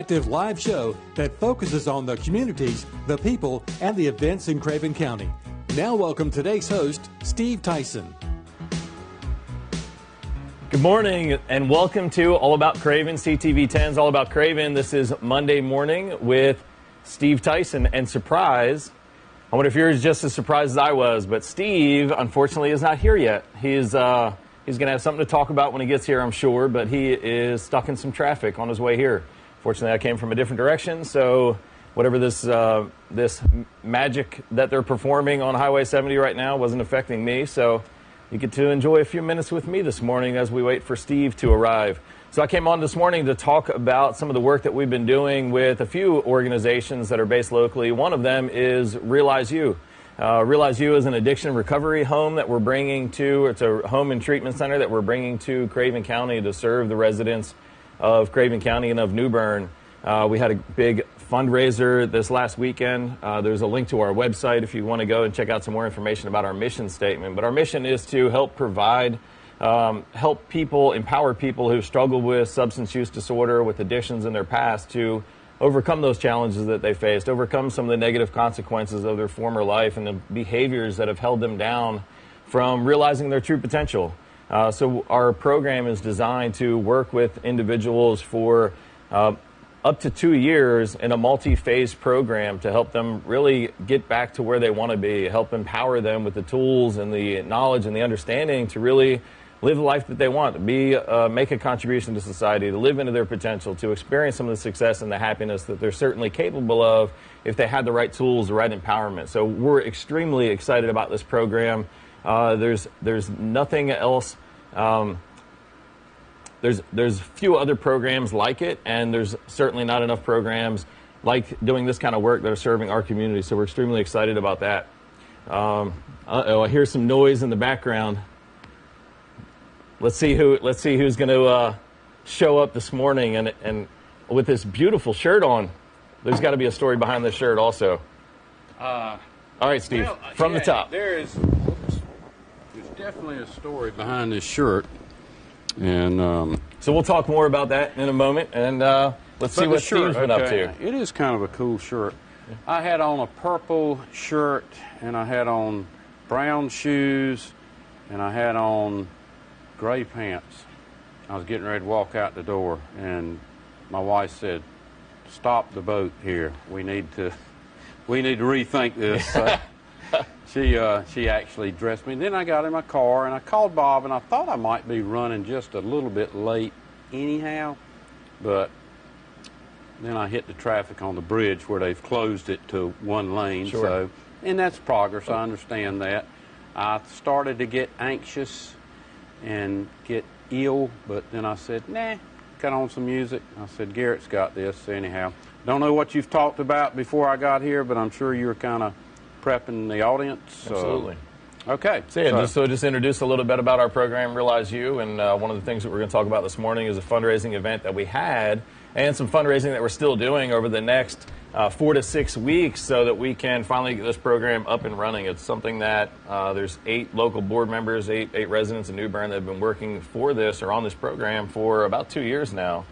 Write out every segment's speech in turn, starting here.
active live show that focuses on the communities, the people, and the events in Craven County. Now, welcome today's host, Steve Tyson. Good morning and welcome to All About Craven, CTV 10's All About Craven. This is Monday morning with Steve Tyson. And surprise, I wonder if you're just as surprised as I was, but Steve, unfortunately, is not here yet. He's, uh, he's going to have something to talk about when he gets here, I'm sure, but he is stuck in some traffic on his way here. Fortunately, I came from a different direction, so whatever this uh, this magic that they're performing on Highway 70 right now wasn't affecting me. So you get to enjoy a few minutes with me this morning as we wait for Steve to arrive. So I came on this morning to talk about some of the work that we've been doing with a few organizations that are based locally. One of them is Realize You. Uh, Realize You is an addiction recovery home that we're bringing to, it's a home and treatment center that we're bringing to Craven County to serve the residents of Craven County and of New Bern. Uh, we had a big fundraiser this last weekend. Uh, there's a link to our website if you want to go and check out some more information about our mission statement. But our mission is to help provide, um, help people, empower people who struggle with substance use disorder, with addictions in their past to overcome those challenges that they faced, overcome some of the negative consequences of their former life and the behaviors that have held them down from realizing their true potential. Uh, so our program is designed to work with individuals for uh, up to two years in a multi-phase program to help them really get back to where they want to be, help empower them with the tools and the knowledge and the understanding to really live the life that they want, to be, uh, make a contribution to society, to live into their potential, to experience some of the success and the happiness that they're certainly capable of if they had the right tools, the right empowerment. So we're extremely excited about this program. Uh, there's there's nothing else. Um, there's there's few other programs like it, and there's certainly not enough programs like doing this kind of work that are serving our community. So we're extremely excited about that. Um, oh, I hear some noise in the background. Let's see who let's see who's going to uh, show up this morning, and and with this beautiful shirt on. There's got to be a story behind this shirt also. Uh, All right, Steve, well, from yeah, the top. There's definitely a story behind this shirt, and um, So we'll talk more about that in a moment, and uh, let's see what shirt, Steve's been up to. It is kind of a cool shirt. I had on a purple shirt, and I had on brown shoes, and I had on gray pants. I was getting ready to walk out the door, and my wife said, "Stop the boat here. We need to, we need to rethink this." So she uh, she actually dressed me. Then I got in my car and I called Bob, and I thought I might be running just a little bit late, anyhow, but then I hit the traffic on the bridge where they've closed it to one lane. Sure. So, and that's progress. I understand that. I started to get anxious and get ill, but then I said, nah, got on some music. I said, Garrett's got this anyhow. Don't know what you've talked about before I got here, but I'm sure you were kind of prepping the audience. so- Absolutely. Okay. So, yeah, just, so just introduce a little bit about our program, Realize You, and uh, one of the things that we're going to talk about this morning is a fundraising event that we had and some fundraising that we're still doing over the next uh, four to six weeks so that we can finally get this program up and running. It's something that uh, there's eight local board members, eight, eight residents in New Bern that have been working for this or on this program for about two years now.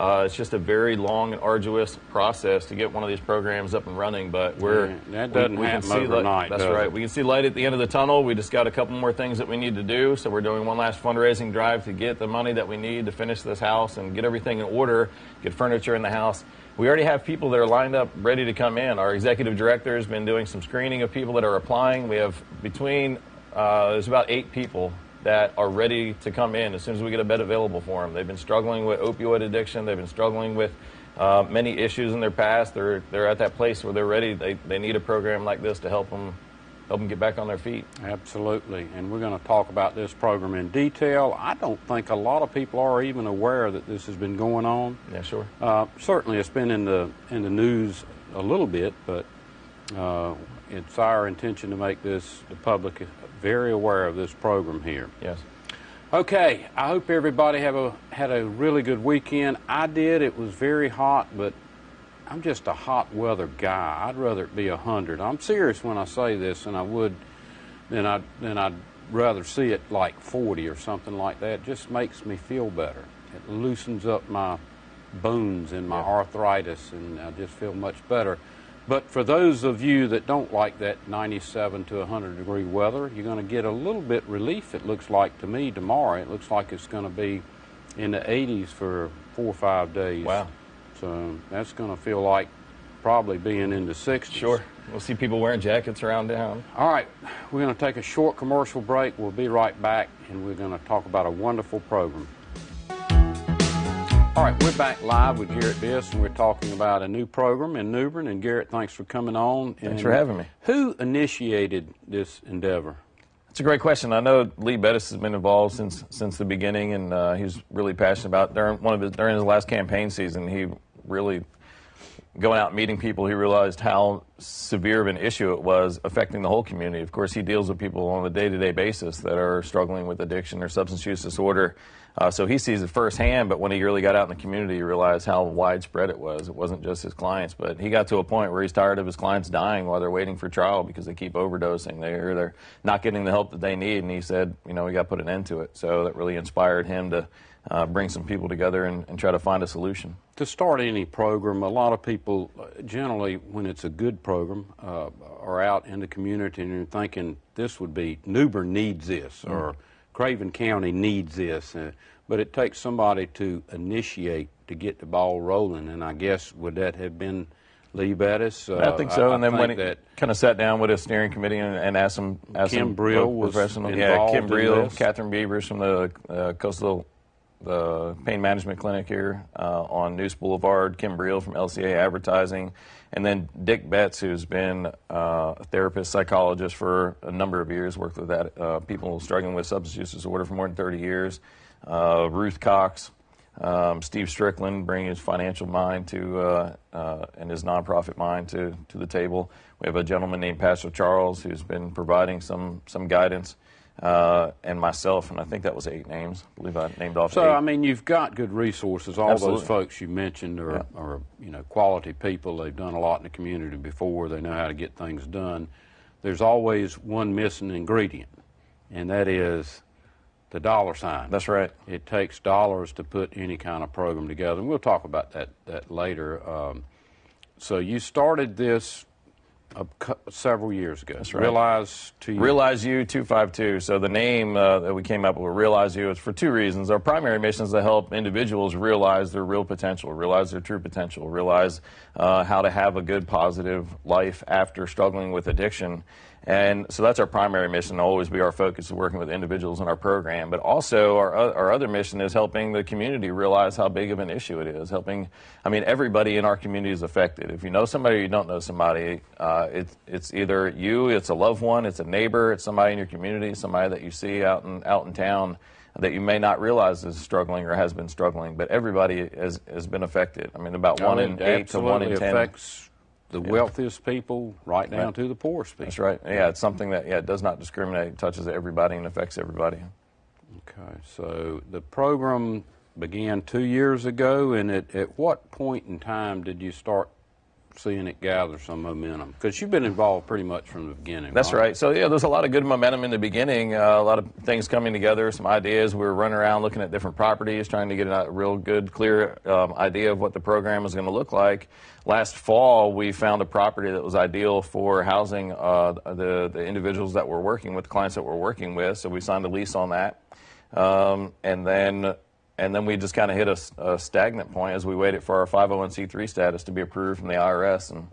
Uh, it's just a very long and arduous process to get one of these programs up and running, but we're Yeah, that doesn't can happen see overnight, That's right. it? We can see light at the end of the tunnel. We just got a couple more things that we need to do. So we're doing one last fundraising drive to get the money that we need to finish this house and get everything in order, get furniture in the house. We already have people that are lined up ready to come in. Our executive director has been doing some screening of people that are applying. We have between, uh, there's about eight people that are ready to come in as soon as we get a bed available for them. They've been struggling with opioid addiction. They've been struggling with uh, many issues in their past. They're, they're at that place where they're ready. They, they need a program like this to help them help them get back on their feet. Absolutely. And we're going to talk about this program in detail. I don't think a lot of people are even aware that this has been going on. Yeah, sure. Uh, certainly, it's been in the in the news a little bit, but uh, it's our intention to make this the public very aware of this program here. Yes. Okay, I hope everybody have a had a really good weekend. I did. It was very hot, but I'm just a hot weather guy. I'd rather it be a hundred. I'm serious when I say this, and I would then I'd then I'd rather see it like 40 or something like that. It just makes me feel better. It loosens up my bones and my Yeah. arthritis, and I just feel much better. But for those of you that don't like that 97 to 100 degree weather, you're going to get a little bit relief, it looks like to me, tomorrow. It looks like it's going to be in the 80s for four or five days. Wow. So that's going to feel like probably being in the 60s. Sure. We'll see people wearing jackets around town. All right, we're going to take a short commercial break. We'll be right back, and we're going to talk about a wonderful program. All right, we're back live with Garrett Biss, and we're talking about a new program in New Bern. And Garrett, thanks for coming on. Thanks And for having me. Who initiated this endeavor? It's a great question. I know Lee Bettis has been involved since since the beginning, and uh, he's really passionate about during one of his during his last campaign season. He really going out meeting people. He realized how severe of an issue it was affecting the whole community. Of course, he deals with people on a day-to-day basis that are struggling with addiction or substance use disorder. Uh, so he sees it firsthand. But when he really got out in the community, he realized how widespread it was. It wasn't just his clients, but he got to a point where he's tired of his clients dying while they're waiting for trial because they keep overdosing. They're they're not getting the help that they need. And he said, you know, we got to put an end to it. So that really inspired him to uh, bring some people together and, and try to find a solution. To start any program, a lot of people, uh, generally, when it's a good program, uh, are out in the community and are thinking this would be New Bern needs this or Craven County needs this. Uh, but it takes somebody to initiate to get the ball rolling. And I guess would that have been Lee Bettis? Uh, I think so. and then when that kind of sat down with a steering committee and, and asked them, asked Kim them Brill was professional, yeah, Kim Brill. Catherine Beavers from the uh, Coastal the Pain Management Clinic here uh, on Neuse Boulevard, Kim Brill from LCA Advertising, and then Dick Betts, who's been uh, a therapist, psychologist for a number of years, worked with that uh, people struggling with substance use disorder for more than 30 years. Uh, Ruth Cox, um, Steve Strickland, bringing his financial mind to uh, uh, and his nonprofit mind to to the table. We have a gentleman named Pastor Charles who's been providing some some guidance, uh, and myself, and I think that was eight names. I believe I named off So eight. I mean, you've got good resources. All Absolutely. those folks you mentioned are, are you know quality people. They've done a lot in the community before. They know how to get things done. There's always one missing ingredient, and that is the dollar sign. That's right. It takes dollars to put any kind of program together, and we'll talk about that that later. Um, so you started this several years ago. That's right. Realize to you. Realize You 252. So the name uh, that we came up with, Realize You, is for two reasons. Our primary mission is to help individuals realize their real potential, realize their true potential, realize uh, how to have a good, positive life after struggling with addiction. And so that's our primary mission, always be our focus, is working with individuals in our program. But also, our, our other mission is helping the community realize how big of an issue it is. Helping, I mean, everybody in our community is affected. If you know somebody or you don't know somebody, uh, it's, it's either you, it's a loved one, it's a neighbor, it's somebody in your community, somebody that you see out in, out in town that you may not realize is struggling or has been struggling. But everybody has, has been affected. I mean, about one Oh, in eight to one in ten. affects the wealthiest people right down Right. to the poorest people. That's right. Yeah, it's something that yeah it does not discriminate, it touches everybody and affects everybody. Okay, so the program began two years ago, and at, at what point in time did you start seeing it gather some momentum? Because you've been involved pretty much from the beginning. That's right. So yeah, there's a lot of good momentum in the beginning. Uh, a lot of things coming together, some ideas. We were running around looking at different properties, trying to get a real good, clear um, idea of what the program was going to look like. Last fall, we found a property that was ideal for housing uh, the the individuals that we're working with, the clients that we're working with. So we signed a lease on that, um, and then. And then we just kind of hit a stagnant point as we waited for our 501c3 status to be approved from the IRS, and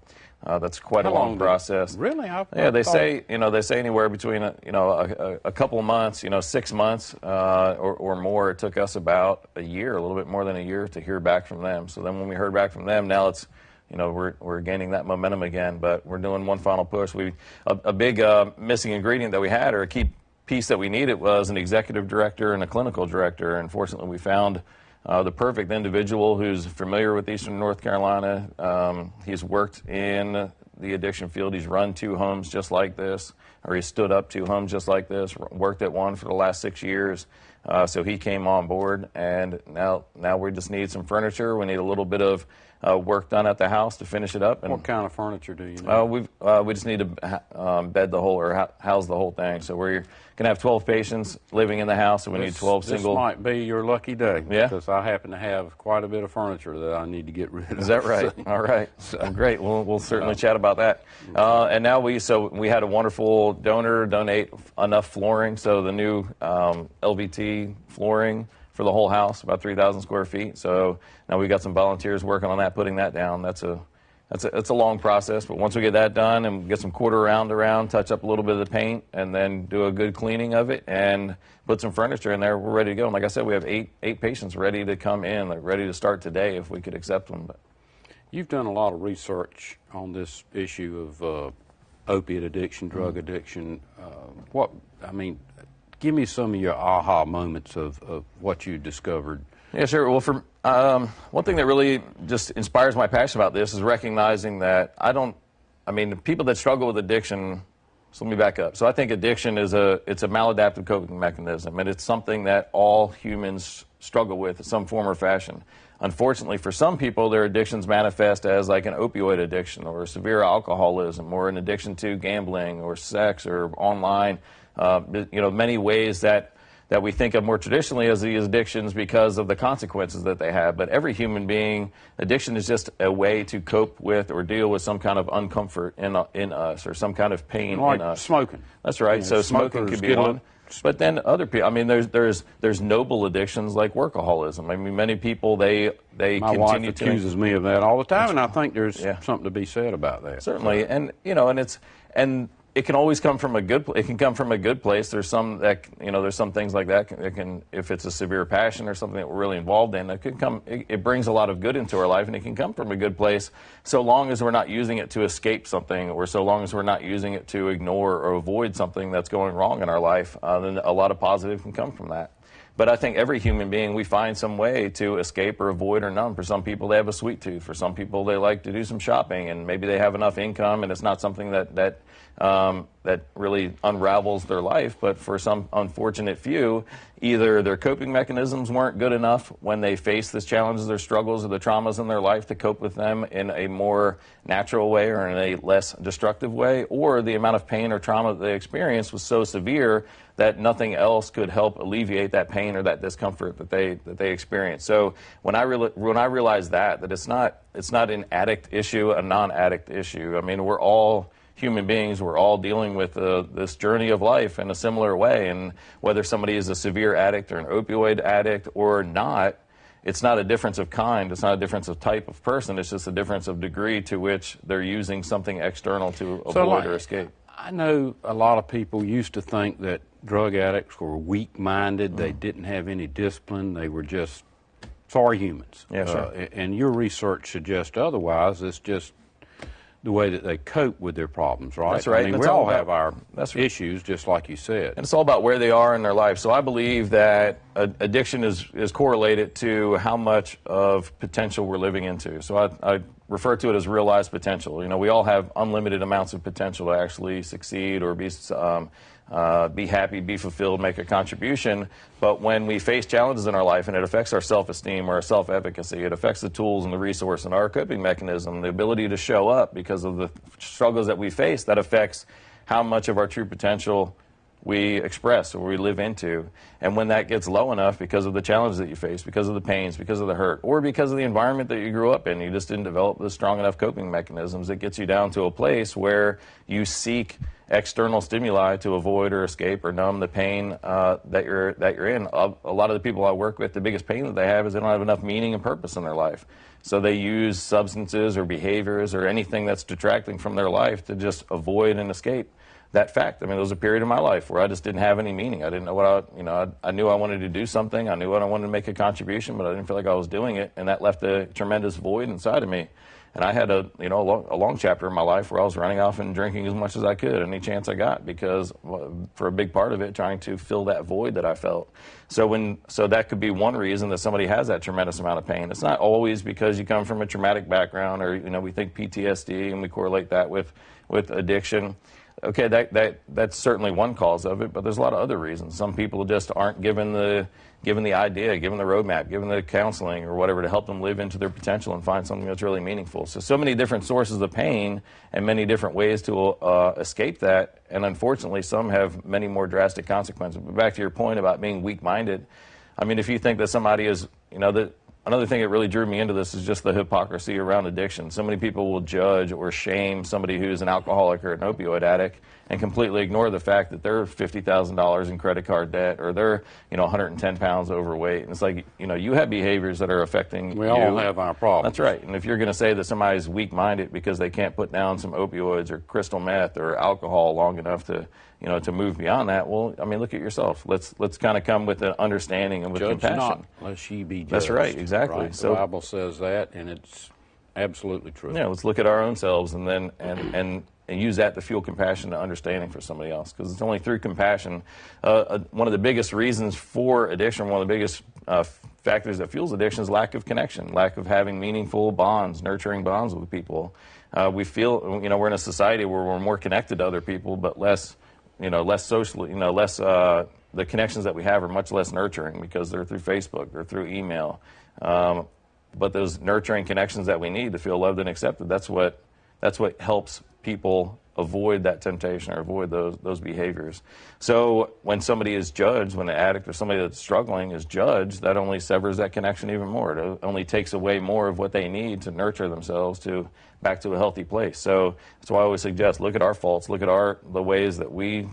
uh, that's quite How a long long process. Really? I, Yeah, I they say you know they say anywhere between a, you know a, a, a couple of months, you know six months uh, or, or more. It took us about a year, a little bit more than a year, to hear back from them. So then when we heard back from them, now it's you know we're we're gaining that momentum again. But we're doing one final push. We a, a big uh, missing ingredient that we had or a key piece that we needed was an executive director and a clinical director. Unfortunately, we found. Uh, the perfect individual who's familiar with Eastern North Carolina. Um, he's worked in the addiction field. He's run two homes just like this, or he stood up two homes just like this. Worked at one for the last six years. Uh, so he came on board, and now now we just need some furniture. We need a little bit of uh, work done at the house to finish it up. And what kind of furniture do you need? Uh, we uh, we just need to um, bed the whole or house the whole thing. So we're going to have 12 patients living in the house, and we this, need 12 single. This might be your lucky day. Yeah. Because I happen to have quite a bit of furniture that I need to get rid of. Is that right? All right. So, well, great. We'll, we'll certainly chat about that. Uh, and now we so we had a wonderful donor donate enough flooring. So the new um, LVT flooring for the whole house, about 3,000 square feet. So now we've got some volunteers working on that, putting that down. That's a that's a, that's a long process, but once we get that done and get some quarter round around, touch up a little bit of the paint, and then do a good cleaning of it and put some furniture in there, we're ready to go. And like I said, we have eight eight patients ready to come in, like ready to start today if we could accept them. But. You've done a lot of research on this issue of uh, opiate addiction, drug mm-hmm. addiction. Uh, what I mean, give me some of your aha moments of, of what you discovered. Yeah, sure. Well, for um, one thing that really just inspires my passion about this is recognizing that I don't. I mean, people that struggle with addiction. So let me back up. So I think addiction is a it's a maladaptive coping mechanism, and it's something that all humans struggle with in some form or fashion. Unfortunately, for some people, their addictions manifest as like an opioid addiction or severe alcoholism or an addiction to gambling or sex or online uh, you know, many ways that that we think of more traditionally as these addictions because of the consequences that they have. But every human being, addiction is just a way to cope with or deal with some kind of uncomfort in, in us or some kind of pain like in us. Smoking. That's right. so smoking could be one. But then other people, I mean, there's there's there's noble addictions like workaholism. I mean, many people they they My continue wife accuses to, me of that all the time, and I think there's yeah. something to be said about that. Certainly, and you know, and it's and it can always come from a good. It can come from a good place. There's some that you know. There's some things like that. It can, if it's a severe passion or something that we're really involved in, it can come. It, it, brings a lot of good into our life, and it can come from a good place. So long as we're not using it to escape something, or so long as we're not using it to ignore or avoid something that's going wrong in our life, uh, then a lot of positive can come from that. But I think every human being, we find some way to escape or avoid or numb. For some people, they have a sweet tooth. For some people, they like to do some shopping, and maybe they have enough income, and it's not something that that um, that really unravels their life. But for some unfortunate few, either their coping mechanisms weren't good enough when they faced the challenges, their struggles, or the traumas in their life to cope with them in a more natural way or in a less destructive way, or the amount of pain or trauma that they experienced was so severe that nothing else could help alleviate that pain or that discomfort that they that they experience. So when I re- when I realized that that it's not it's not an addict issue, a non-addict issue. I mean, we're all human beings, we're all dealing with uh, this journey of life in a similar way. And whether somebody is a severe addict or an opioid addict or not, it's not a difference of kind. It's not a difference of type of person. It's just a difference of degree to which they're using something external to avoid so like, or escape. I know a lot of people used to think that drug addicts were weak minded, mm. they didn't have any discipline, they were just sorry humans. Sure. Uh, and your research suggests otherwise. It's just the way that they cope with their problems, right? That's right. I mean, we all, about, have our right. issues, just like you said. And it's all about where they are in their life. So I believe that addiction is, is correlated to how much of potential we're living into. So I, I refer to it as realized potential. You know, we all have unlimited amounts of potential to actually succeed or be um, uh, be happy, be fulfilled, make a contribution. But when we face challenges in our life and it affects our self esteem or our self efficacy, it affects the tools and the resource and our coping mechanism, the ability to show up because of the struggles that we face, that affects how much of our true potential we express or we live into. And when that gets low enough because of the challenges that you face, because of the pains, because of the hurt, or because of the environment that you grew up in, you just didn't develop the strong enough coping mechanisms, it gets you down to a place where you seek external stimuli to avoid or escape or numb the pain uh, that you're that you're in. A, a, lot of the people I work with, the biggest pain that they have is they don't have enough meaning and purpose in their life. So they use substances or behaviors or anything that's detracting from their life to just avoid and escape that fact. I mean, there was a period in my life where I just didn't have any meaning. I didn't know what I, you know, I, I knew I wanted to do something. I knew what I wanted to make a contribution, but I didn't feel like I was doing it, and that left a tremendous void inside of me. And I had a you know a long, a long, chapter in my life where I was running off and drinking as much as I could any chance I got because for a big part of it trying to fill that void that I felt. So when so that could be one reason that somebody has that tremendous amount of pain. It's not always because you come from a traumatic background or you know we think PTSD and we correlate that with with addiction. Okay, that, that that's certainly one cause of it, but there's a lot of other reasons. Some people just aren't given the given the idea, given the roadmap, given the counseling or whatever to help them live into their potential and find something that's really meaningful. So, so many different sources of pain and many different ways to uh, escape that. And unfortunately, some have many more drastic consequences. But back to your point about being weak-minded, I mean, if you think that somebody is, you know, that another thing that really drew me into this is just the hypocrisy around addiction. So many people will judge or shame somebody who's an alcoholic or an opioid addict and completely ignore the fact that they're $50,000 in credit card debt or they're, you know, 110 pounds overweight. And it's like, you know, you have behaviors that are affecting we you. all have our problems. That's right. And if you're going to say that somebody's weak-minded because they can't put down some opioids or crystal meth or alcohol long enough to, you know, to move beyond that, well, I mean, look at yourself. Let's let's kind of come with an understanding and with Judge compassion. not, lest ye be judged. That's right, exactly. Right? So- the Bible says that, and it's absolutely true. Yeah, let's look at our own selves and then and and, and use that to fuel compassion and understanding for somebody else because it's only through compassion. Uh, uh, one of the biggest reasons for addiction, one of the biggest uh, factors that fuels addiction is lack of connection, lack of having meaningful bonds, nurturing bonds with people. Uh, we feel, you know, we're in a society where we're more connected to other people, but less, you know, less socially, you know, less. Uh, the connections that we have are much less nurturing because they're through Facebook, they're through email. Um, but those nurturing connections that we need to feel loved and accepted that's what that's what helps people avoid that temptation or avoid those those behaviors so when somebody is judged when an addict or somebody that's struggling is judged that only severs that connection even more it only takes away more of what they need to nurture themselves to back to a healthy place so that's why i always suggest look at our faults look at our the ways that we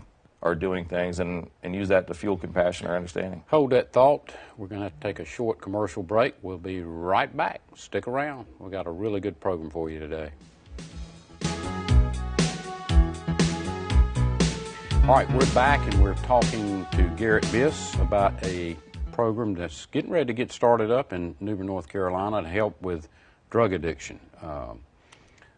are doing things and, and use that to fuel compassion or understanding Hold that thought. We're going to take a short commercial break. We'll be right back. Stick around. We've got a really good program for you today. All right, we're back and we're talking to Garrett Biss about a program that's getting ready to get started up in New Bern, North Carolina to help with drug addiction. Um,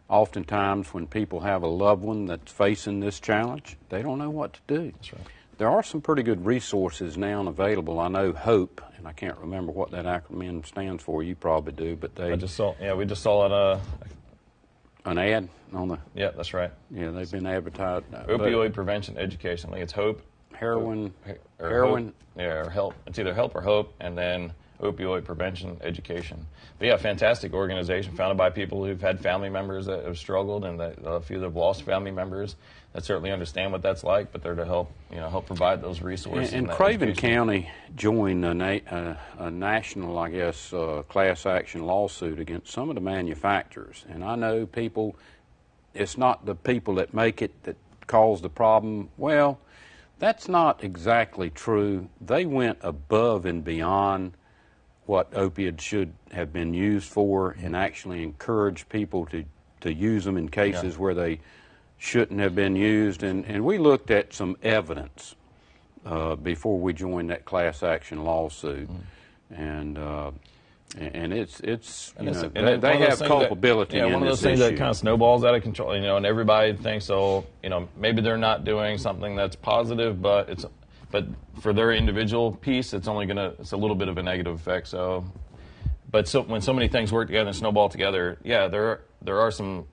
oftentimes, when people have a loved one that's facing this challenge, they don't know what to do. That's right. There are some pretty good resources now available. I know HOPE, and I can't remember what that acronym stands for. You probably do, but they i just saw yeah we just saw it uh an ad on the yeah that's right yeah they've been advertised. uh, opioid prevention education. I think it's Hope. heroin, or heroin. Hope, yeah, or help. It's either help or hope, and then opioid prevention education. But yeah, fantastic organization founded by people who've had family members that have struggled, and that a few that have lost family members that certainly understand what that's like. But they're to help, you know, help provide those resources. And, and Craven education. County joined a, na- uh, a national, I guess, uh, class action lawsuit against some of the manufacturers. And I know people, it's not the people that make it that cause the problem. Well, that's not exactly true. They went above and beyond what opiates should have been used for and actually encouraged people to, to use them in cases where they shouldn't have been used. And, and we looked at some evidence uh, before we joined that class action lawsuit. And, uh, and it's, it's you And it's- know, and they, they one of those have things that- culpability yeah, one of those things issue. that kind of snowballs out of control. You know, and everybody thinks, oh, you know, maybe they're not doing something that's positive, but it's, but for their individual piece, it's only gonna, it's a little bit of a negative effect. So, but so when so many things work together and snowball together, yeah, there there are some.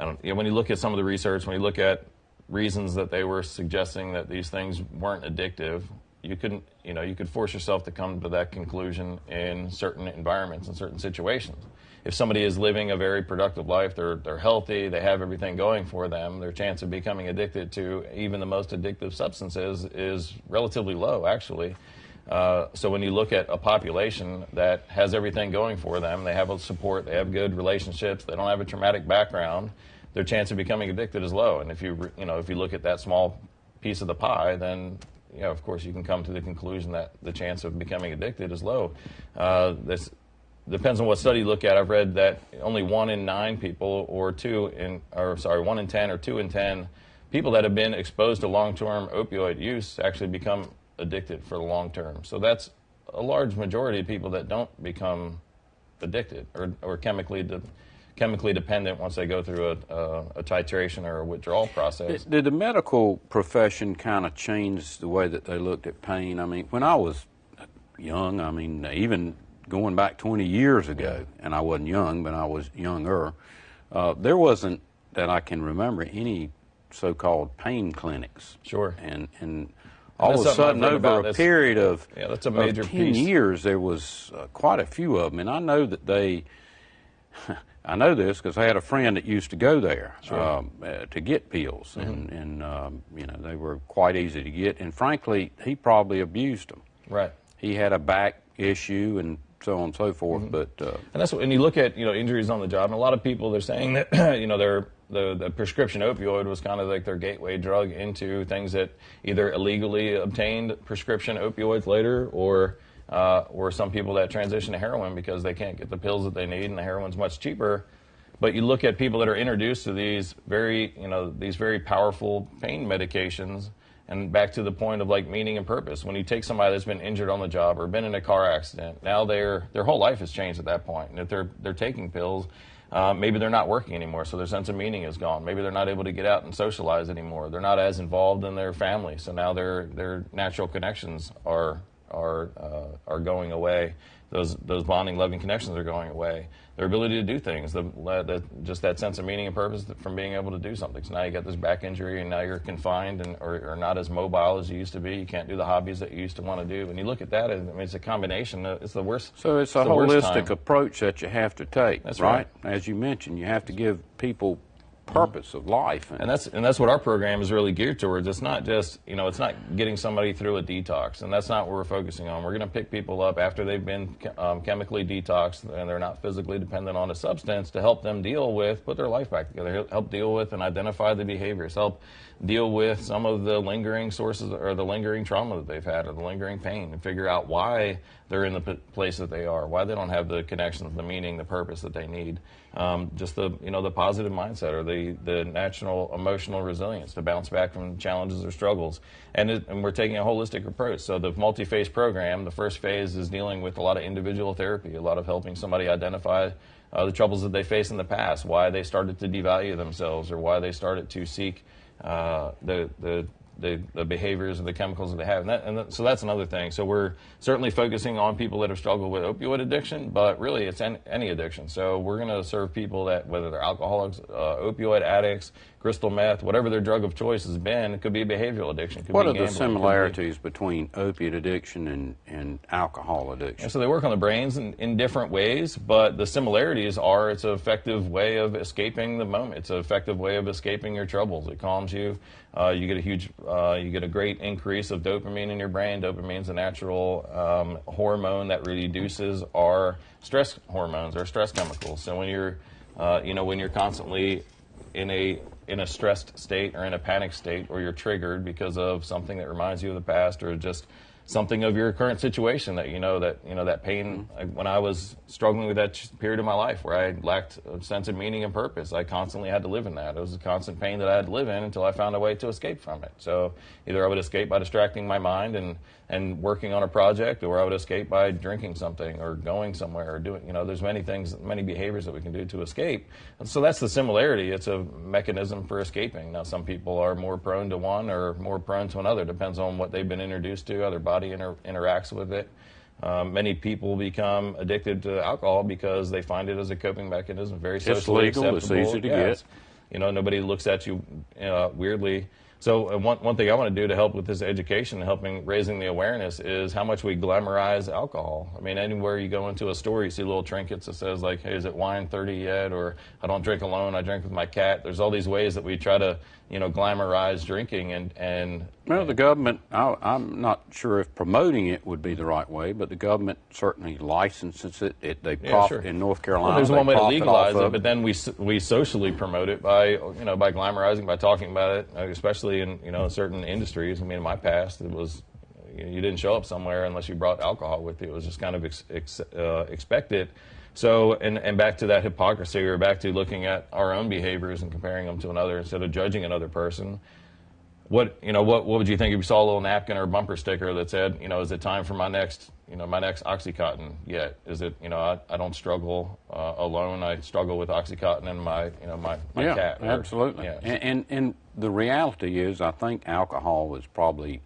You know, when you look at some of the research, when you look at reasons that they were suggesting that these things weren't addictive, you couldn't. You know, you could force yourself to come to that conclusion in certain environments and certain situations. If somebody is living a very productive life, they're they're healthy, they have everything going for them, their chance of becoming addicted to even the most addictive substances is relatively low, actually. Uh, so when you look at a population that has everything going for them, they have a support, they have good relationships, they don't have a traumatic background, their chance of becoming addicted is low. And if you you know if you look at that small piece of the pie, then you know, of course you can come to the conclusion that the chance of becoming addicted is low. Uh, this depends on what study you look at. I've read that only one in nine people, or two in, or sorry, one in ten or two in ten people that have been exposed to long-term opioid use actually become addicted for the long term. So that's a large majority of people that don't become addicted or, or chemically de- chemically dependent once they go through a, a, a titration or a withdrawal process. Did the medical profession kind of change the way that they looked at pain? I mean, when I was young, I mean, even going back 20 years ago, and I wasn't young, but I was younger, uh, there wasn't, that I can remember, any so-called pain clinics. Sure. And and all of a sudden, over a period of Yeah, that's a major ten piece. years, there was uh, quite a few of them, and I know that they. I know this because I had a friend that used to go there um, uh, to get pills, Mm-hmm. and, and um, you know they were quite easy to get. And frankly, he probably abused them. Right. He had a back issue and so on and so forth. Mm-hmm. But uh, And that's when you look at you know injuries on the job, and a lot of people they're saying that you know their the, the prescription opioid was kind of like their gateway drug into things that either illegally obtained prescription opioids later, or uh, or some people that transition to heroin because they can't get the pills that they need, and the heroin's much cheaper. But you look at people that are introduced to these very you know these very powerful pain medications. And back to the point of like meaning and purpose. When you take somebody that's been injured on the job or been in a car accident, now their their whole life has changed at that point. And if they're they're taking pills, uh, maybe they're not working anymore, so their sense of meaning is gone. Maybe they're not able to get out and socialize anymore. They're not as involved in their family, so now their their natural connections are are uh, are going away. Those those bonding, loving connections are going away. Their ability to do things, the, the just that sense of meaning and purpose from being able to do something. So now you got this back injury, and now you're confined and or, or not as mobile as you used to be. You can't do the hobbies that you used to want to do. When you look at that, I mean, it's a combination. uh, It's the worst. so it's a holistic approach that you have to take. That's right. right. As you mentioned, you have to give people purpose of life. And that's and that's what our program is really geared towards. It's not just you know it's not getting somebody through a detox, and that's not what we're focusing on. We're going to pick people up after they've been um, chemically detoxed and they're not physically dependent on a substance to help them deal with put their life back together, help deal with and identify the behaviors, help deal with some of the lingering sources or the lingering trauma that they've had or the lingering pain, and figure out why they're in the place that they are, why they don't have the connections, the meaning, the purpose that they need. Um, just the you know the positive mindset or the the natural emotional resilience to bounce back from challenges or struggles. And, it, and we're taking a holistic approach. So the multi-phase program, the first phase is dealing with a lot of individual therapy, a lot of helping somebody identify uh, the troubles that they faced in the past, why they started to devalue themselves, or why they started to seek uh, the the the, the behaviors and the chemicals that they have. And, that, and that, so that's another thing. So we're certainly focusing on people that have struggled with opioid addiction, but really it's an, any addiction. So we're going to serve people that, whether they're alcoholics, uh, opioid addicts, crystal meth, whatever their drug of choice has been, it could be a behavioral addiction. it could what be are the gambling, it could be- similarities between opiate addiction and, and alcohol addiction? And so they work on the brains in, in different ways, but the similarities are it's an effective way of escaping the moment. It's an effective way of escaping your troubles. It calms you. Uh, you get a huge, uh, you get a great increase of dopamine in your brain. Dopamine's a natural um, hormone that reduces our stress hormones, our stress chemicals. So when you're, uh, you know, when you're constantly in a in a stressed state or in a panic state or you're triggered because of something that reminds you of the past or just something of your current situation that you know that you know that pain. Mm-hmm. Like, when I was struggling with that period of my life where I lacked a sense of meaning and purpose I constantly had to live in that. It was a constant pain that I had to live in until I found a way to escape from it. So either I would escape by distracting my mind and and working on a project or I would escape by drinking something or going somewhere or doing you know there's many things many behaviors that we can do to escape. And so that's the similarity. It's a mechanism for escaping. Now some people are more prone to one or more prone to another. Depends on what they've been introduced to how their body inter- interacts with it um, many people become addicted to alcohol because they find it as a coping mechanism very socially legal, it's acceptable. easy to Yeah, get. you know nobody looks at you uh, weirdly so uh, one, one thing I want to do to help with this education, helping raising the awareness, is how much we glamorize alcohol. I mean, anywhere you go into a store, you see little trinkets that says like, "Hey, is it wine 30 yet?" or "I don't drink alone, I drink with my cat." There's all these ways that we try to, you know, glamorize drinking, and and Well, the government, I, I'm not sure if promoting it would be the right way, but the government certainly licenses it. it they Yeah, sure. in North Carolina. Well, there's one way to legalize it, but then we we socially promote it by you know by glamorizing, by talking about it, uh, especially in you know certain industries. I mean, in my past, it was you you didn't show up somewhere unless you brought alcohol with you. It was just kind of ex, ex, uh, expected. So, and, and back to that hypocrisy, or back to looking at our own behaviors and comparing them to another instead of judging another person. What you know? What what would you think if you saw a little napkin or bumper sticker that said, you know, is it time for my next, you know, my next OxyContin yet? Is it, you know, I, I don't struggle uh, alone. I struggle with OxyContin and my, you know, my, my yeah, cat. or- absolutely. yeah. And, and and the reality is, I think alcohol is probably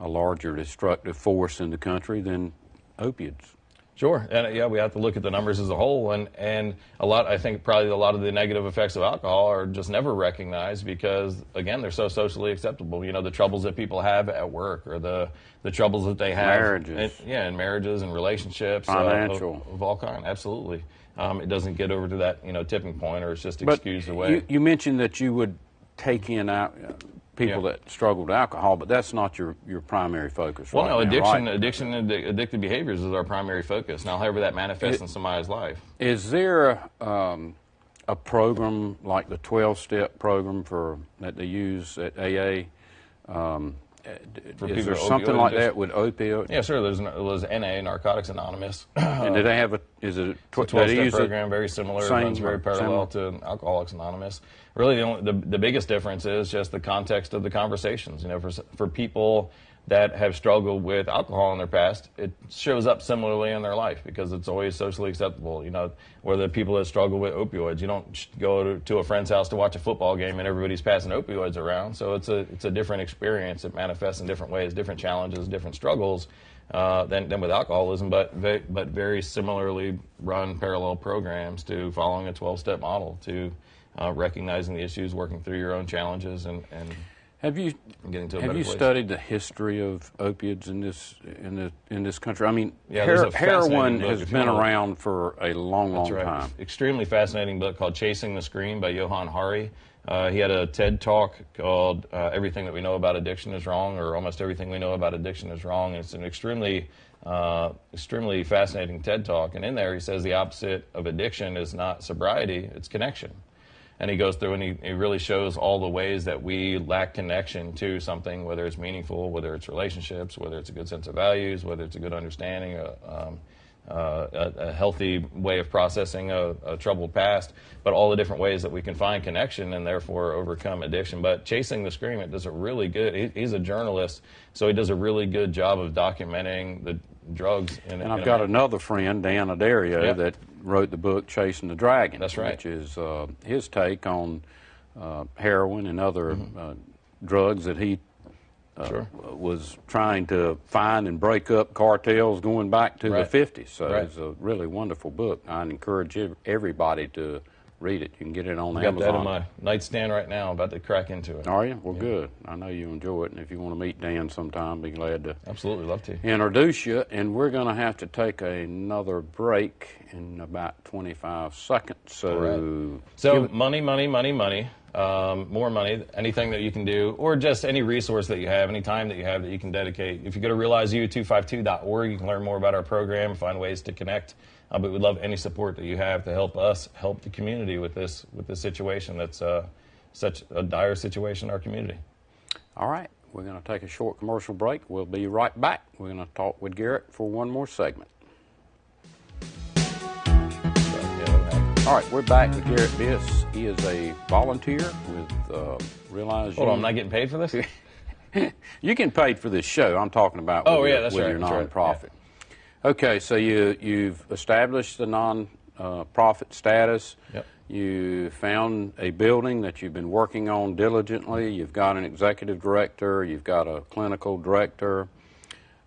a larger destructive force in the country than opiates. Sure, and yeah, we have to look at the numbers as a whole, and and a lot. I think probably a lot of the negative effects of alcohol are just never recognized because again, they're so socially acceptable. You know, the troubles that people have at work, or the the troubles that they have, Marriages. in- yeah, in marriages and relationships, uh, Financial. of, of all kind. Absolutely, um, it doesn't get over to that you know tipping point, or it's just But excused away. you, you mentioned that you would take in out uh, people Yeah. that struggle with alcohol, but that's not your, your primary focus. well, right no, now, addiction, right? addiction, and addic- addictive behaviors is our primary focus. Now, however that manifests in somebody's life. Is there um, a program like the 12-step program for that they use at AA? Um, Uh, for is there something like addiction? that with opioid? Yeah, sure. There's, there's NA, Narcotics Anonymous. And do they have a? Is it a tw- a 12 step use it- program, very similar, same runs very parallel to Alcoholics Anonymous. Really, the, only, the, the biggest difference is just the context of the conversations. You know, for, for people that have struggled with alcohol in their past, it shows up similarly in their life because it's always socially acceptable. You know, where the people that struggle with opioids, you don't go to, to a friend's house to watch a football game and everybody's passing opioids around. So it's a it's a different experience. It manifests in different ways, different challenges, different struggles uh, than, than with alcoholism, but ve- but very similarly run parallel programs to following a 12-step model to uh, recognizing the issues, working through your own challenges, and, and Have you getting to a have you place. studied the history of opiates in this in the in this country? I mean, Yeah, her- heroin has been around for a long, long That's right. time. Extremely fascinating book called Chasing the Scream by Johan Hari. Uh, he had a TED talk called uh, Everything That We Know About Addiction is Wrong, or Almost Everything We Know About Addiction is Wrong. And it's an extremely, uh, extremely fascinating TED talk. And in there, he says the opposite of addiction is not sobriety, it's connection. And he goes through and he, he really shows all the ways that we lack connection to something, whether it's meaningful, whether it's relationships, whether it's a good sense of values, whether it's a good understanding, uh, um, uh, a, a healthy way of processing a, a troubled past, but all the different ways that we can find connection and therefore overcome addiction. But Chasing the Scream, it does a really good, he, he's a journalist, so he does a really good job of documenting the drugs. In, And I've got another friend, Dan Addario, Yeah. that wrote the book Chasing the Dragon. That's right. Which is uh, his take on uh, heroin and other Mm-hmm. uh, drugs that he uh, Sure. was trying to find and break up cartels going back to Right. the 50s. So Right. it's a really wonderful book. I encourage everybody to read it. You can get it on I got that Amazon. on my nightstand right now. I'm about to crack into it. Are you? Well, good. I know you enjoy it, and if you want to meet Dan sometime, be glad to Absolutely, love to. introduce you. And we're going to have to take another break in about 25 seconds. So, So money, money, money, money. Um, more money, anything that you can do, or just any resource that you have, any time that you have that you can dedicate. If you go to realizeu252.org, you can learn more about our program, find ways to connect. Uh, but we'd love any support that you have to help us help the community with this with this situation that's uh, such a dire situation in our community. all right, we're going to take a short commercial break. We'll be right back. We're going to talk with Garrett for one more segment. So, yeah, that happens. All right, we're back with Garrett Biss. He is a volunteer with uh, Realize Hold on, I'm not getting paid for this. You get paid for this show. I'm talking about Oh, with yeah, your, that's with right, your that's right, nonprofit. Okay, so you you've established the non-profit uh, status. Yep. You found a building that you've been working on diligently. You've got an executive director. You've got a clinical director.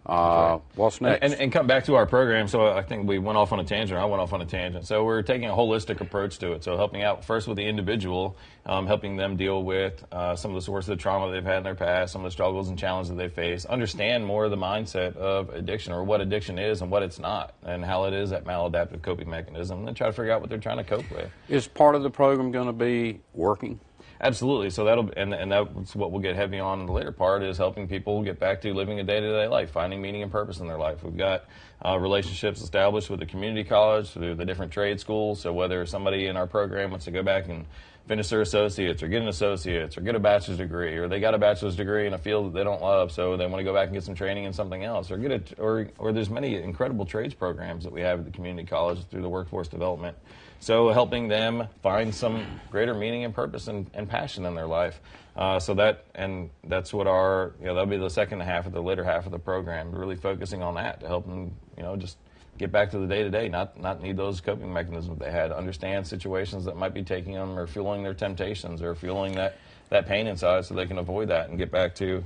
Uh, What's next? And, and come back to our program. So I think we went off on a tangent. I went off on a tangent. So we're taking a holistic approach to it. So helping out first with the individual, um, helping them deal with uh, some of the sources of trauma they've had in their past, some of the struggles and challenges that they face, understand more of the mindset of addiction or what addiction is and what it's not, and how it is that maladaptive coping mechanism, and then try to figure out what they're trying to cope with. is part of the program going to be working? Absolutely. So that'll and and that's what we'll get heavy on in the later part is helping people get back to living a day-to-day life, finding meaning and purpose in their life. We've got uh, relationships established with the community college through the different trade schools. So whether somebody in our program wants to go back and finish their associates or get an associate's or get a bachelor's degree or they got a bachelor's degree in a field that they don't love so they want to go back and get some training in something else or get a or or there's many incredible trades programs that we have at the community college through the workforce development so helping them find some greater meaning and purpose and, and passion in their life uh, so that and that's what our you know that'll be the second half of the later half of the program really focusing on that to help them you know just get back to the day to day, not not need those coping mechanisms they had. Understand situations that might be taking them or fueling their temptations or fueling that that pain inside, so they can avoid that and get back to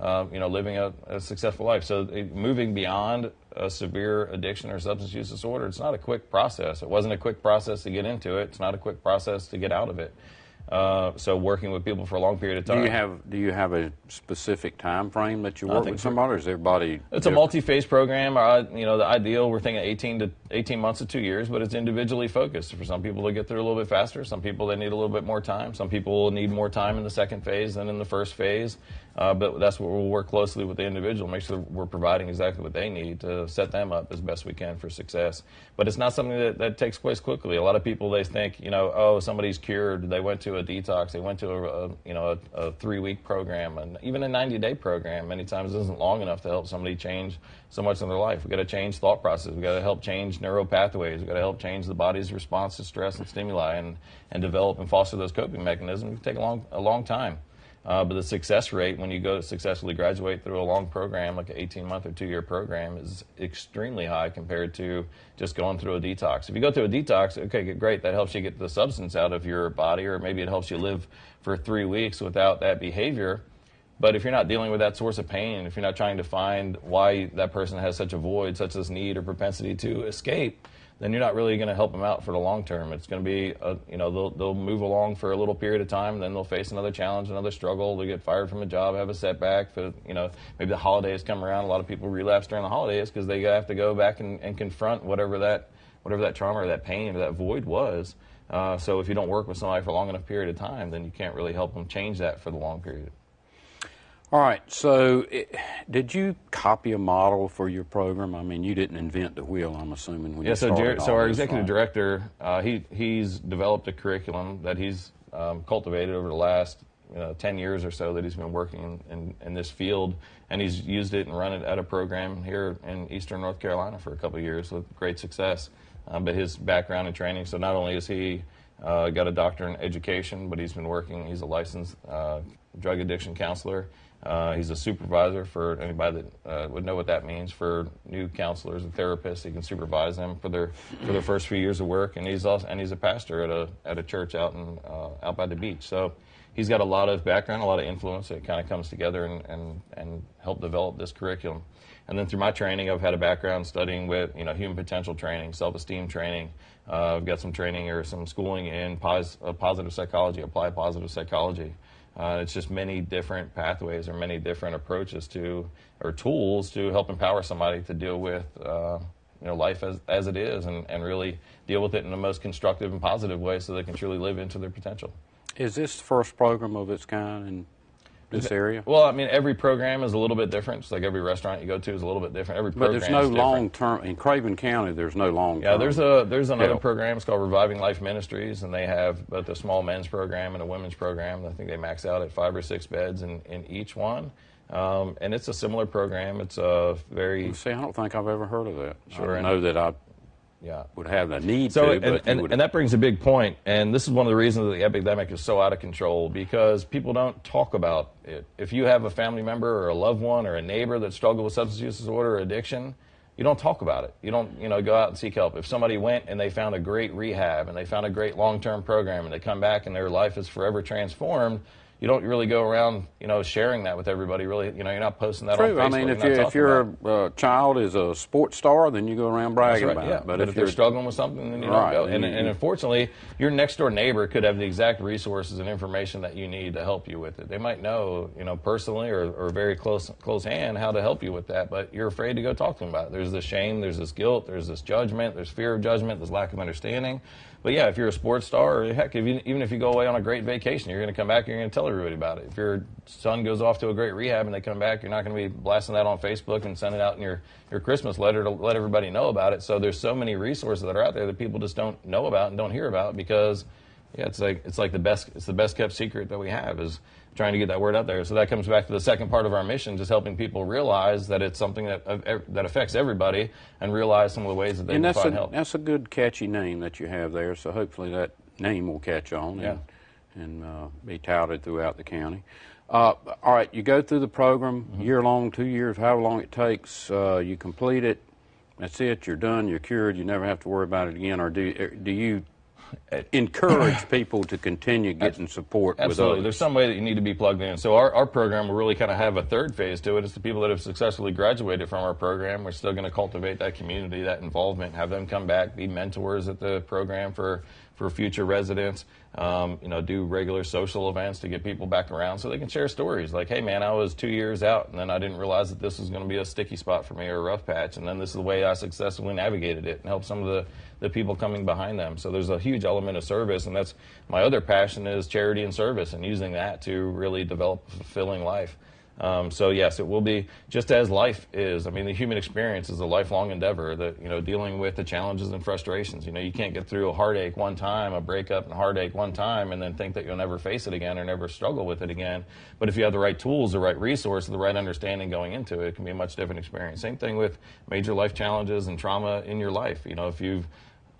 uh, you know, living a, a successful life. So it, moving beyond a severe addiction or substance use disorder, it's not a quick process. It wasn't a quick process to get into it. It's not a quick process to get out of it. Uh, so working with people for a long period of time. Do you have Do you have a specific time frame that you work with somebody, or is everybody? It's different? a multi-phase program. Uh, you know, the ideal we're thinking 18 to 18 months to two years, but it's individually focused. For some people, they get through a little bit faster. Some people they need a little bit more time. Some people need more time in the second phase than in the first phase. Uh, but that's what we'll work closely with the individual, make sure we're providing exactly what they need to set them up as best we can for success. But it's not something that, that takes place quickly. A lot of people they think, you know, oh, somebody's cured. They went to a detox. They went to a, a you know a, a three-week program, and even a 90-day program many times isn't long enough to help somebody change so much in their life. We've got to change thought process. We've got to help change neural pathways. We've got to help change the body's response to stress and stimuli, and and develop and foster those coping mechanisms. It can take a long a long time. Uh, but the success rate when you go to successfully graduate through a long program, like an 18 month or two year program, is extremely high compared to just going through a detox. If you go through a detox, okay, great, that helps you get the substance out of your body, or maybe it helps you live for three weeks without that behavior. But if you're not dealing with that source of pain, if you're not trying to find why that person has such a void, such as need or propensity to escape, then you're not really going to help them out for the long term. It's going to be, a, you know, they'll, they'll move along for a little period of time, then they'll face another challenge, another struggle. They'll get fired from a job, have a setback. For, you know, maybe the holidays come around. A lot of people relapse during the holidays because they have to go back and, and confront whatever that, whatever that trauma or that pain or that void was. Uh, so if you don't work with somebody for a long enough period of time, then you can't really help them change that for the long period. All right. So, it, did you copy a model for your program? I mean, you didn't invent the wheel. I'm assuming when yeah, you so started. so our executive director, uh, he he's developed a curriculum that he's um, cultivated over the last you know, 10 years or so that he's been working in, in, this field, and he's used it and run it at a program here in Eastern North Carolina for a couple of years with great success. Um, but his background and training, so not only is he uh, got a doctorate in education, but he's been working. He's a licensed uh, drug addiction counselor. Uh, he's a supervisor for anybody that uh, would know what that means for new counselors and therapists. He can supervise them for their for their first few years of work, and he's also and he's a pastor at a at a church out in uh, out by the beach. So he's got a lot of background, a lot of influence that kind of comes together and and and help develop this curriculum. And then through my training, I've had a background studying with you know human potential training, self-esteem training. Uh, I've got some training or some schooling in pos- uh, positive psychology, applied positive psychology. Uh, it's just many different pathways or many different approaches to or tools to help empower somebody to deal with uh, you know life as, as it is and, and really deal with it in the most constructive and positive way so they can truly live into their potential. Is this the first program of its kind in this area? Well, I mean, every program is a little bit different. It's like every restaurant you go to is a little bit different. Every program. But there's no long term in Craven County. There's no long. Yeah, there's a there's another help. program. It's called Reviving Life Ministries, and they have both a small men's program and a women's program. I think they max out at five or six beds in, in each one. Um, and it's a similar program. It's a very. See, I don't think I've ever heard of that. Sure. I know that I yeah. would have the need so, to. And, and, and, that brings a big point, and this is one of the reasons that the epidemic is so out of control because people don't talk about it. If you have a family member or a loved one or a neighbor that struggled with substance use disorder or addiction, you don't talk about it. You don't, you know, go out and seek help. If somebody went and they found a great rehab and they found a great long-term program and they come back and their life is forever transformed, you don't really go around, you know, sharing that with everybody. Really, you know, you're not posting that True. on Facebook. I mean, if you if your uh, child is a sports star, then you go around bragging right, about yeah. it. But, but if, if, they're struggling with something, then you right. don't go. And, and unfortunately, your next door neighbor could have the exact resources and information that you need to help you with it. They might know, you know, personally or, or very close close hand how to help you with that, but you're afraid to go talk to them about it. There's this shame, there's this guilt, there's this judgment, there's fear of judgment, there's lack of understanding. But yeah, if you're a sports star, or heck, if you, even if you go away on a great vacation, you're going to come back and you're going to tell everybody about it. If your son goes off to a great rehab and they come back, you're not going to be blasting that on Facebook and sending out in your, your Christmas letter to let everybody know about it. So there's so many resources that are out there that people just don't know about and don't hear about because yeah, it's like it's like the best it's the best kept secret that we have is trying to get that word out there. So that comes back to the second part of our mission, just helping people realize that it's something that that affects everybody and realize some of the ways that they and can find a, help. That's a good catchy name that you have there. So hopefully that name will catch on yeah. and, and uh, be touted throughout the county. Uh, all right, you go through the program mm-hmm. year long, two years, however long it takes. Uh, you complete it. That's it. You're done. You're cured. You never have to worry about it again. Or do do you Uh, encourage people to continue getting support Absolutely. with There's some way that you need to be plugged in. So our, our program will really kind of have a third phase to it. It's the people that have successfully graduated from our program. We're still going to cultivate that community, that involvement, have them come back, be mentors at the program for, for future residents. Um, you know, do regular social events to get people back around so they can share stories. Like, hey man, I was two years out and then I didn't realize that this was going to be a sticky spot for me or a rough patch, and then this is the way I successfully navigated it and helped some of the the people coming behind them. So there's a huge element of service, and that's my other passion is charity and service, and using that to really develop a fulfilling life. Um, so yes, it will be just as life is. I mean, the human experience is a lifelong endeavor. That you know, dealing with the challenges and frustrations. You know, you can't get through a heartache one time, a breakup and heartache one time, and then think that you'll never face it again or never struggle with it again. But if you have the right tools, the right resource, the right understanding going into it, it can be a much different experience. Same thing with major life challenges and trauma in your life. You know, if you've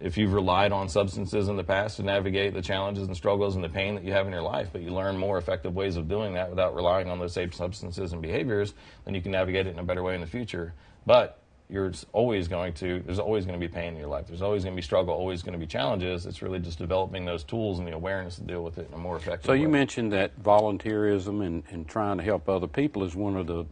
if you've relied on substances in the past to navigate the challenges and struggles and the pain that you have in your life, but you learn more effective ways of doing that without relying on those same substances and behaviors, then you can navigate it in a better way in the future. But you're always going to, there's always going to be pain in your life. There's always going to be struggle, always going to be challenges. It's really just developing those tools and the awareness to deal with it in a more effective So way. So you mentioned that volunteerism and, and trying to help other people is one of the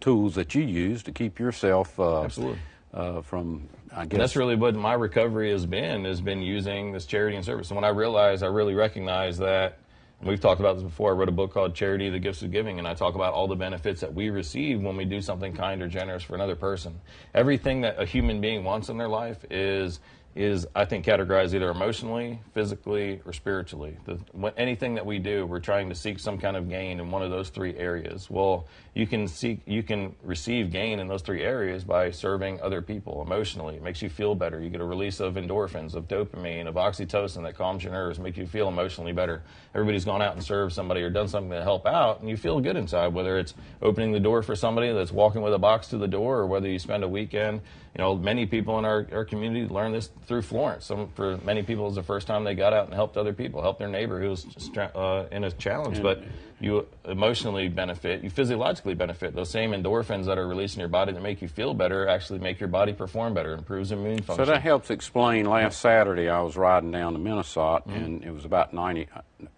tools that you use to keep yourself uh, Absolutely. Uh, from, I guess. And that's really what my recovery has been, has been using this charity and service. And when I realized, I really recognized that, and we've talked about this before, I wrote a book called Charity, the Gifts of Giving, and I talk about all the benefits that we receive when we do something kind or generous for another person. Everything that a human being wants in their life is is I think categorized either emotionally, physically, or spiritually. The, anything that we do, we're trying to seek some kind of gain in one of those three areas. Well, you can seek, you can receive gain in those three areas by serving other people emotionally. It makes you feel better. You get a release of endorphins, of dopamine, of oxytocin that calms your nerves, make you feel emotionally better. Everybody's gone out and served somebody or done something to help out, and you feel good inside. Whether it's opening the door for somebody that's walking with a box to the door, or whether you spend a weekend you know, many people in our, our community learn this through Florence. Some, for many people, it's the first time they got out and helped other people, helped their neighbor who was uh, in a challenge. But you emotionally benefit, you physiologically benefit. Those same endorphins that are released in your body that make you feel better actually make your body perform better, improves immune function. So that helps explain. Last Saturday, I was riding down to Minnesott, and it was about 90,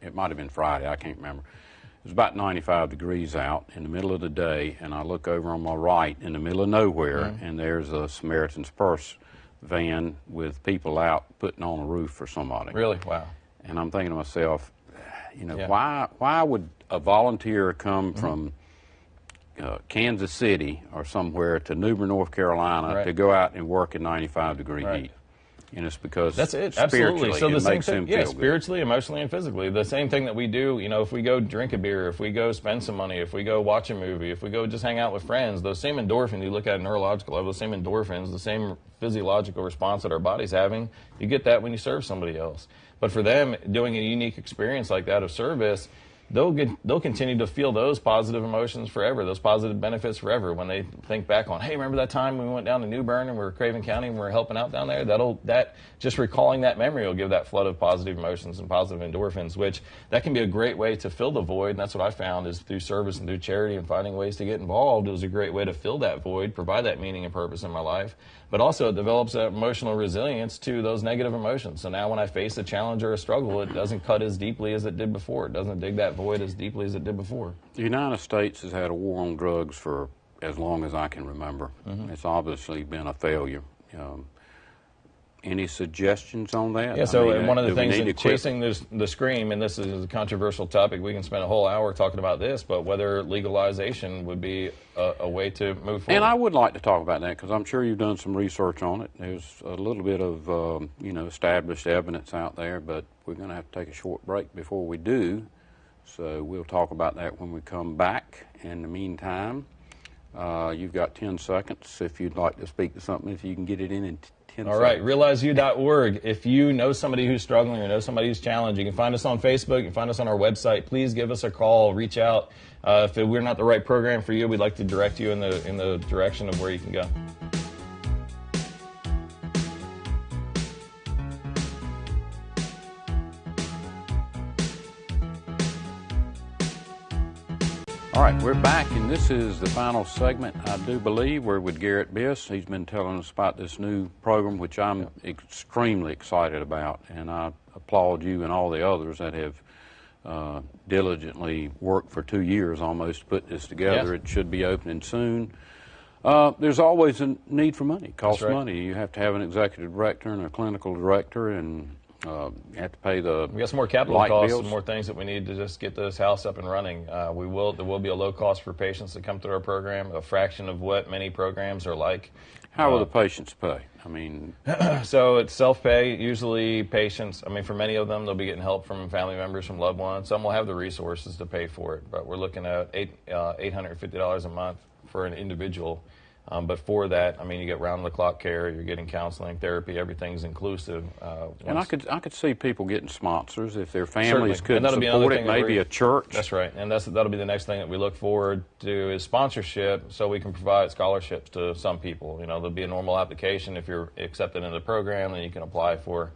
it might have been Friday, I can't remember. It was about 95 degrees out in the middle of the day, and I look over on my right in the middle of nowhere, and there's a Samaritan's Purse van with people out putting on a roof for somebody. Really? Wow. And I'm thinking to myself, you know, Yeah. why why would a volunteer come from uh, Kansas City or somewhere to New Bern, North Carolina Right. to go out and work in 95 degree Right. heat? And it's because That's it. Absolutely. So the same thing, yeah, feel good. spiritually, emotionally, and physically. The same thing that we do. You know, if we go drink a beer, if we go spend some money, if we go watch a movie, if we go just hang out with friends, those same endorphins you look at at neurological level, the same endorphins, the same physiological response that our body's having, you get that when you serve somebody else. But for them, doing a unique experience like that of service, they'll get, they'll continue to feel those positive emotions forever, those positive benefits forever. When they think back on, hey, remember that time we went down to New Bern and we were Craven County and we were helping out down there? That'll that just recalling that memory will give that flood of positive emotions and positive endorphins, which that can be a great way to fill the void. And that's what I found is through service and through charity and finding ways to get involved. It was a great way to fill that void, provide that meaning and purpose in my life. But also it develops that emotional resilience to those negative emotions. So now when I face a challenge or a struggle, it doesn't cut as deeply as it did before. It doesn't dig that void as deeply as it did before. The United States has had a war on drugs for as long as I can remember. Mm-hmm. It's obviously been a failure. Um, any suggestions on that? Yeah, I so mean, uh, one of the things need that to quit- chasing this, the scream, and this is a controversial topic, we can spend a whole hour talking about this, but whether legalization would be a, a way to move forward. And I would like to talk about that because I'm sure you've done some research on it. There's a little bit of um, you know established evidence out there, but we're going to have to take a short break before we do. So we'll talk about that when we come back. In the meantime, uh, you've got 10 seconds if you'd like to speak to something. If you can get it in in t- 10 All right, realizeyou.org. If you know somebody who's struggling or know somebody who's challenged, you can find us on Facebook, you can find us on our website. Please give us a call, reach out. Uh, if we're not the right program for you, we'd like to direct you in the in the direction of where you can go. All right, we're back, and this is the final segment, I do believe. We're with Garrett Biss. He's been telling us about this new program, which I'm extremely excited about, and I applaud you and all the others that have uh, diligently worked for two years almost to put this together. It should be opening soon. Uh, there's always a need for money. It costs right. money. You have to have an executive director and a clinical director, and uh, you have to pay the We got some more capital costs bills. and more things that we need to just get this house up and running. Uh, we will there will be a low cost for patients that come through our program, a fraction of what many programs are like. How will the patients pay? I mean, So it's self pay. Usually, patients. I mean, for many of them, they'll be getting help from family members, from loved ones. Some will have the resources to pay for it, but we're looking at eight uh, eight hundred fifty dollars a month for an individual. Um, but for that, I mean, you get round the clock care. You're getting counseling, therapy. Everything's inclusive. Uh, and I could I could see people getting sponsors if their Certainly. families And couldn't support it. Maybe a church. That's right, and that's that'll be the next thing that we look forward to is sponsorship, so we can provide scholarships to some people. You know, there'll be a normal application if you're accepted into the program, then you can apply for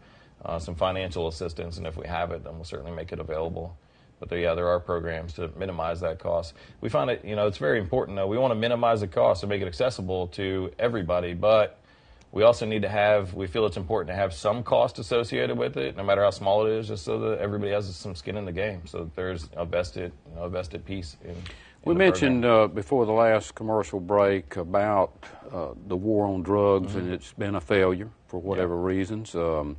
uh, some financial assistance, and if we have it, then we'll certainly make it available. But there, yeah, there are programs to minimize that cost. We find it, you know, it's very important though. We want to minimize the cost and make it accessible to everybody, but we also need to have, we feel it's important to have some cost associated with it, no matter how small it is, just so that everybody has some skin in the game, so that there's a vested, you know, a vested piece in. in We mentioned uh, before the last commercial break about uh, the war on drugs, Mm-hmm. and it's been a failure for whatever reasons. Um,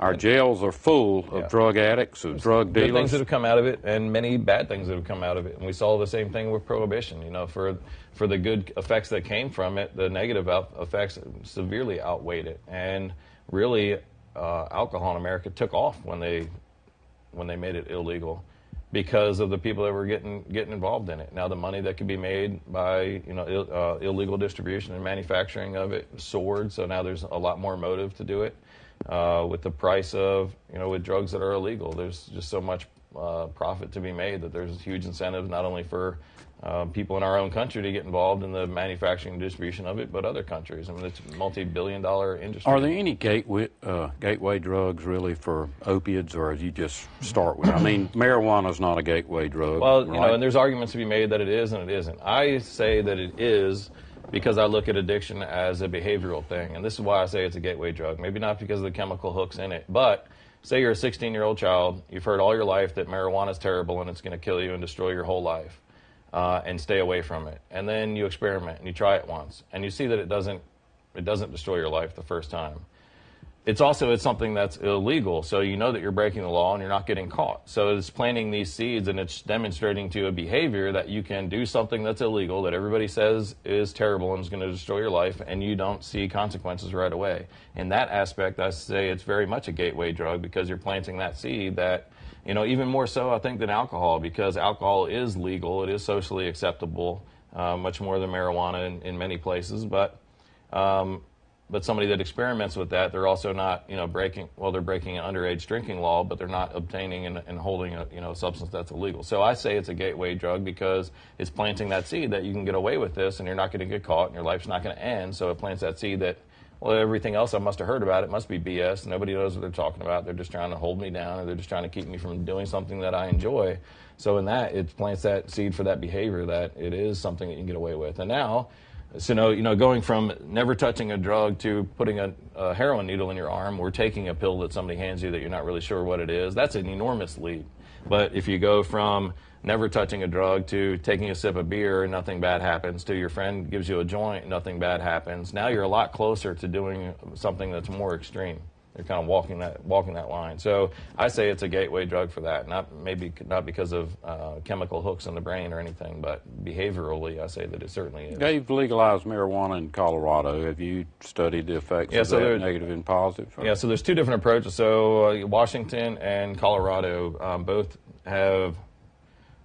our jails are full of Yeah. drug addicts, of drug dealers. good things that have come out of it, and many bad things that have come out of it. And we saw the same thing with prohibition. You know, for for the good effects that came from it, the negative out- effects severely outweighed it. And really, uh, alcohol in America took off when they when they made it illegal because of the people that were getting getting involved in it. Now the money that could be made by you know Ill, uh, illegal distribution and manufacturing of it soared. So now there's a lot more motive to do it. Uh, with the price of you know with drugs that are illegal, there's just so much uh, profit to be made that there's huge incentives not only for uh, people in our own country to get involved in the manufacturing and distribution of it, but other countries. I mean, it's a multi-billion-dollar industry. Are there any gateway uh, gateway drugs really for opiates, or do you just start with? I mean, marijuana is not a gateway drug. Well, you know, and there's arguments to be made that it is and it isn't. I say that it is because I look at addiction as a behavioral thing, and this is why I say it's a gateway drug. Maybe not because of the chemical hooks in it, but say you're a 16 year old child, you've heard all your life that marijuana is terrible and it's going to kill you and destroy your whole life, uh, and stay away from it. And then you experiment and you try it once, and you see that it doesn't it doesn't destroy your life the first time it's also it's something that's illegal. So you know that you're breaking the law and you're not getting caught. So it's planting these seeds and it's demonstrating to a behavior that you can do something that's illegal that everybody says is terrible and is going to destroy your life and you don't see consequences right away. In that aspect i say it's very much a gateway drug because you're planting that seed that you know even more so i think than alcohol because alcohol is legal. It is socially acceptable uh, much more than marijuana in, in many places. But um, but somebody that experiments with that, they're also not, you know, breaking. Well, they're breaking an underage drinking law, but they're not obtaining and, and holding a, you know, substance that's illegal. So I say it's a gateway drug because it's planting that seed that you can get away with this, and you're not going to get caught, and your life's not going to end. So it plants that seed that, well, everything else I must have heard about it must be BS. Nobody knows what they're talking about. They're just trying to hold me down, or they're just trying to keep me from doing something that I enjoy. So in that, it plants that seed for that behavior that it is something that you can get away with. And now. So, no, you know, going from never touching a drug to putting a, a heroin needle in your arm or taking a pill that somebody hands you that you're not really sure what it is, that's an enormous leap. But if you go from never touching a drug to taking a sip of beer and nothing bad happens to your friend gives you a joint, nothing bad happens, now you're a lot closer to doing something that's more extreme. They're kind of walking that walking that line. So I say it's a gateway drug for that. Not maybe not because of uh, chemical hooks in the brain or anything, but behaviorally, I say that it certainly is. They've legalized marijuana in Colorado. Have you studied the effects Yeah, of so that, there- negative and positive? Yeah, so there's two different approaches. So uh, Washington and Colorado um, both have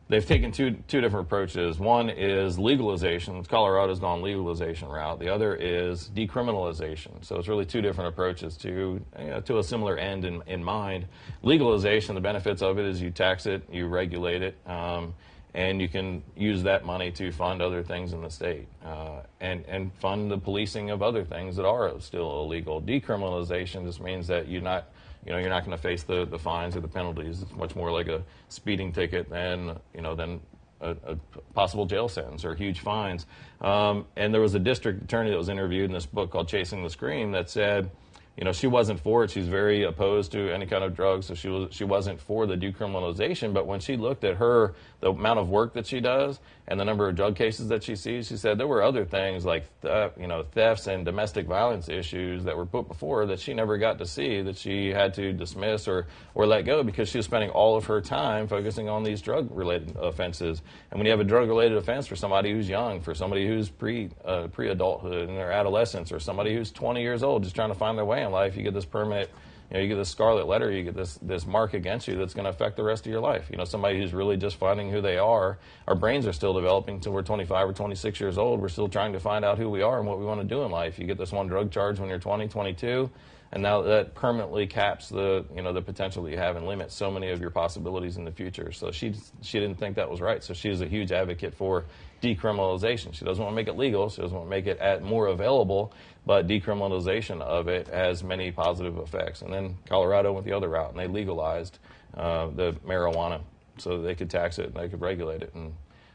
they've taken two two different approaches. One is legalization. Colorado's gone legalization route. The other is decriminalization. So it's really two different approaches to you know, to a similar end in, in mind. Legalization, the benefits of it is you tax it, you regulate it. Um, and you can use that money to fund other things in the state uh, and, and fund the policing of other things that are still illegal. Decriminalization just means that you're not, you know, you're not going to face the, the fines or the penalties. It's much more like a speeding ticket than, you know, than a, a possible jail sentence or huge fines. Um, and there was a district attorney that was interviewed in this book called Chasing the Scream that said you know, she wasn't for it. She's very opposed to any kind of drugs, so she was she wasn't for the decriminalization. But when she looked at her the amount of work that she does and the number of drug cases that she sees, she said there were other things like theft, you know thefts and domestic violence issues that were put before her that she never got to see that she had to dismiss or or let go because she was spending all of her time focusing on these drug related offenses. And when you have a drug related offense for somebody who's young, for somebody who's pre uh, pre adulthood in their adolescence, or somebody who's 20 years old just trying to find their way in life, you get this permanent, you know, you get this scarlet letter, you get this this mark against you that's going to affect the rest of your life. You know, somebody who's really just finding who they are. Our brains are still developing until we're 25 or 26 years old. We're still trying to find out who we are and what we want to do in life. You get this one drug charge when you're 20, 22 and now that permanently caps the you know the potential that you have and limits so many of your possibilities in the future. So she she didn't think that was right. So she is a huge advocate for decriminalization. She doesn't want to make it legal. She doesn't want to make it at more available, but decriminalization of it has many positive effects. And then Colorado went the other route and they legalized uh, the marijuana so they could tax it and they could regulate it and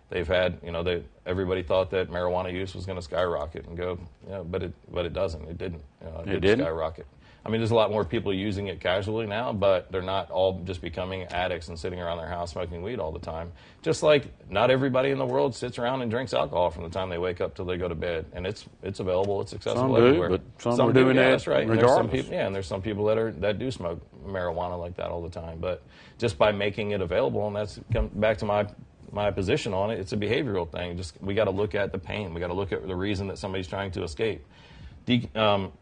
they've had, you know, they, everybody thought that marijuana use was going to skyrocket and go, you know, but it, but it doesn't. It didn't. You know, it, it did didn't skyrocket. I mean, there's a lot more people using it casually now, but they're not all just becoming addicts and sitting around their house smoking weed all the time. Just like not everybody in the world sits around and drinks alcohol from the time they wake up till they go to bed, and it's it's available, it's accessible some everywhere. Do, but some, some are doing yeah, that that's right. regardless. There's some people, yeah, and there's some people that are that do smoke marijuana like that all the time. But just by making it available, and that's come back to my my position on it. It's a behavioral thing. Just we got to look at the pain. We got to look at the reason that somebody's trying to escape. De- um,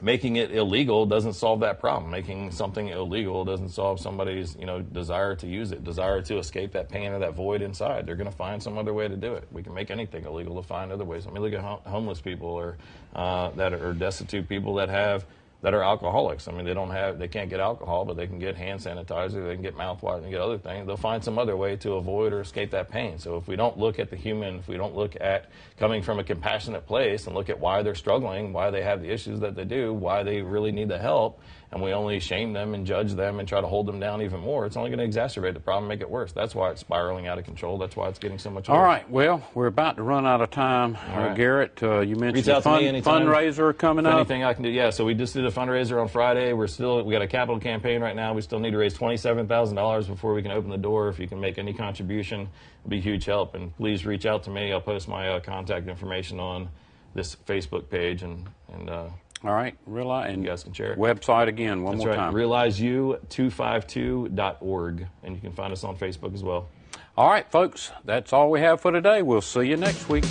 making it illegal doesn't solve that problem. Making something illegal doesn't solve somebody's you know desire to use it, desire to escape that pain or that void inside. They're going to find some other way to do it. We can make anything illegal to find other ways. I mean, look at homeless people or uh, that are destitute people that have that are alcoholics. I mean, they don't have, they can't get alcohol, but they can get hand sanitizer, they can get mouthwash, and get other things. They'll find some other way to avoid or escape that pain. So if we don't look at the human, if we don't look at coming from a compassionate place and look at why they're struggling, why they have the issues that they do, why they really need the help, and we only shame them and judge them and try to hold them down even more, it's only going to exacerbate the problem, make it worse. That's why it's spiraling out of control. That's why it's getting so much. All worse. right. Well, we're about to run out of time. Uh, right. Garrett, uh, you mentioned a fun, fundraiser coming up. Anything I can do? Yeah. So we just did a fundraiser on Friday. We're still we got a capital campaign right now. We still need to raise twenty seven thousand dollars before we can open the door. If you can make any contribution, it'd be huge help. And please reach out to me. I'll post my uh, contact information on this Facebook page and and. Uh, All right, realize and You guys can share it. Website again, one that's more right. time. RealizeU252.org, and you can find us on Facebook as well. all right, folks, that's all we have for today. We'll see you next week.